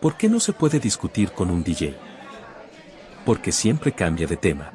¿Por qué no se puede discutir con un DJ? Porque siempre cambia de tema.